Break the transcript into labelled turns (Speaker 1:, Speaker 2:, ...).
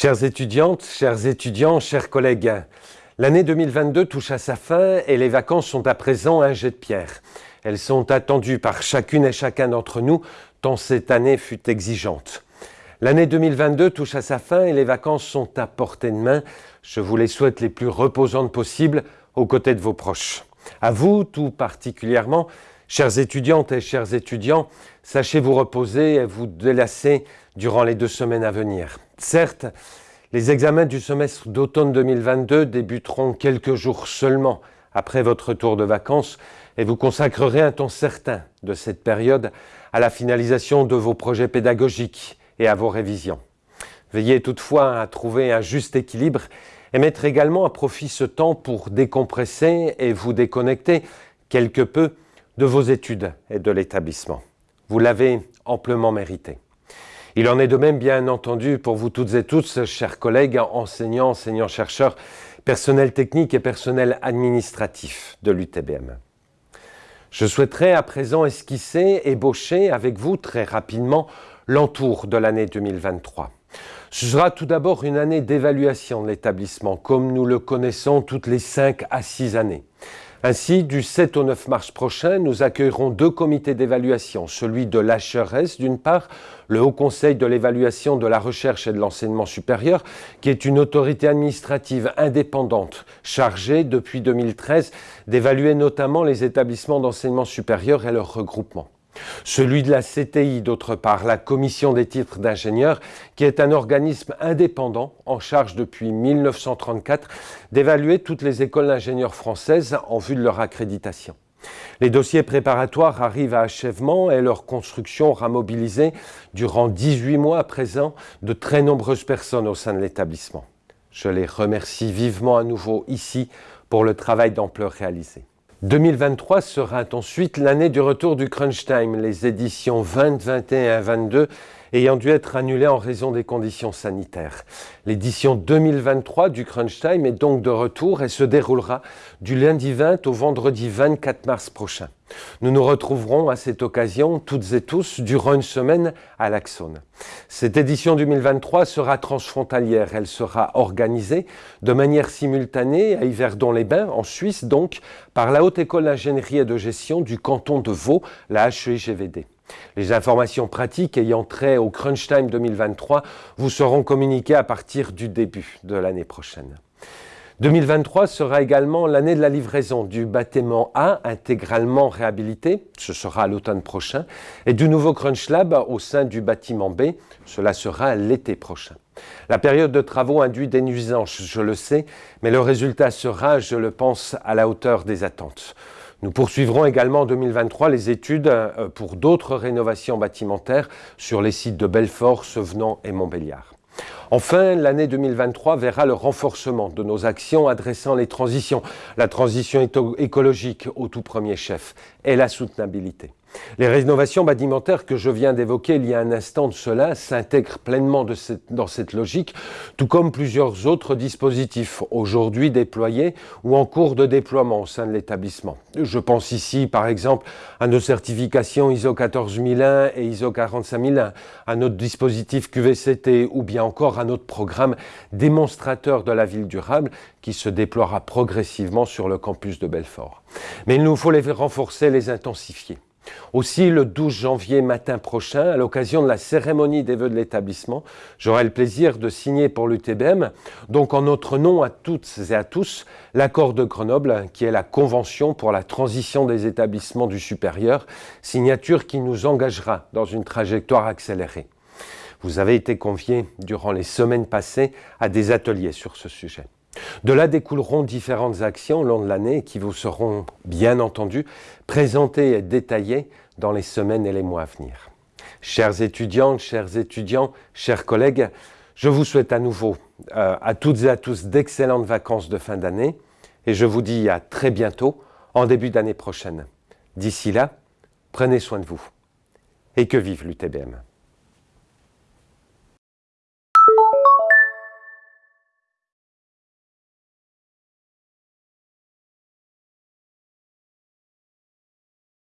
Speaker 1: Chères étudiantes, chers étudiants, chers collègues, l'année 2022 touche à sa fin et les vacances sont à présent un jet de pierre. Elles sont attendues par chacune et chacun d'entre nous, tant cette année fut exigeante. L'année 2022 touche à sa fin et les vacances sont à portée de main. Je vous les souhaite les plus reposantes possibles aux côtés de vos proches. À vous, tout particulièrement, chères étudiantes et chers étudiants, sachez vous reposer et vous délasser durant les deux semaines à venir. Certes, les examens du semestre d'automne 2022 débuteront quelques jours seulement après votre retour de vacances et vous consacrerez un temps certain de cette période à la finalisation de vos projets pédagogiques et à vos révisions. Veillez toutefois à trouver un juste équilibre et mettre également à profit ce temps pour décompresser et vous déconnecter quelque peu de vos études et de l'établissement. Vous l'avez amplement mérité. Il en est de même, bien entendu, pour vous toutes et tous, chers collègues, enseignants, enseignants-chercheurs, personnel technique et personnel administratif de l'UTBM. Je souhaiterais à présent esquisser, ébaucher avec vous très rapidement l'entour de l'année 2023. Ce sera tout d'abord une année d'évaluation de l'établissement, comme nous le connaissons toutes les 5 à 6 années. Ainsi, du 7 au 9 mars prochain, nous accueillerons deux comités d'évaluation, celui de l'HRS d'une part, le Haut Conseil de l'évaluation de la recherche et de l'enseignement supérieur, qui est une autorité administrative indépendante chargée depuis 2013 d'évaluer notamment les établissements d'enseignement supérieur et leurs regroupements celui de la CTI d'autre part, la Commission des titres d'ingénieur, qui est un organisme indépendant en charge depuis 1934 d'évaluer toutes les écoles d'ingénieurs françaises en vue de leur accréditation. Les dossiers préparatoires arrivent à achèvement et leur construction aura mobilisé durant 18 mois à présent de très nombreuses personnes au sein de l'établissement. Je les remercie vivement à nouveau ici pour le travail d'ampleur réalisé. 2023 sera ensuite l'année du retour du crunch time, les éditions 20, 21 et 22 ayant dû être annulées en raison des conditions sanitaires. L'édition 2023 du crunch time est donc de retour et se déroulera du lundi 20 au vendredi 24 mars prochain. Nous nous retrouverons à cette occasion, toutes et tous, durant une semaine à l'Axone. Cette édition 2023 sera transfrontalière. Elle sera organisée de manière simultanée à Yverdon-les-Bains, en Suisse donc, par la Haute École d'ingénierie et de gestion du canton de Vaud, la HEIGVD. Les informations pratiques ayant trait au Crunch Time 2023 vous seront communiquées à partir du début de l'année prochaine. 2023 sera également l'année de la livraison du bâtiment A intégralement réhabilité, ce sera l'automne prochain, et du nouveau Crunch Lab au sein du bâtiment B, cela sera l'été prochain. La période de travaux induit des nuisances, je le sais, mais le résultat sera, je le pense, à la hauteur des attentes. Nous poursuivrons également en 2023 les études euh, pour d'autres rénovations bâtimentaires sur les sites de Belfort, Sevenant et Montbéliard. Enfin, l'année 2023 verra le renforcement de nos actions adressant les transitions, la transition écologique au tout premier chef et la soutenabilité. Les rénovations bâtimentaires que je viens d'évoquer il y a un instant de cela s'intègrent pleinement dans cette logique, tout comme plusieurs autres dispositifs aujourd'hui déployés ou en cours de déploiement au sein de l'établissement. Je pense ici par exemple à nos certifications ISO 14001 et ISO 45001, à notre dispositif QVCT ou bien encore à notre programme démonstrateur de la ville durable qui se déploiera progressivement sur le campus de Belfort. Mais il nous faut les renforcer, les intensifier. Aussi, le 12 janvier matin prochain, à l'occasion de la cérémonie des vœux de l'établissement, j'aurai le plaisir de signer pour l'UTBM, donc en notre nom à toutes et à tous, l'accord de Grenoble, qui est la convention pour la transition des établissements du supérieur, signature qui nous engagera dans une trajectoire accélérée. Vous avez été conviés durant les semaines passées à des ateliers sur ce sujet. De là découleront différentes actions au long de l'année qui vous seront, bien entendu, présentées et détaillées dans les semaines et les mois à venir. Chères étudiantes, chers étudiants, chers collègues, je vous souhaite à nouveau euh, à toutes et à tous d'excellentes vacances de fin d'année et je vous dis à très bientôt en début d'année prochaine. D'ici là, prenez soin de vous et que vive l'UTBM.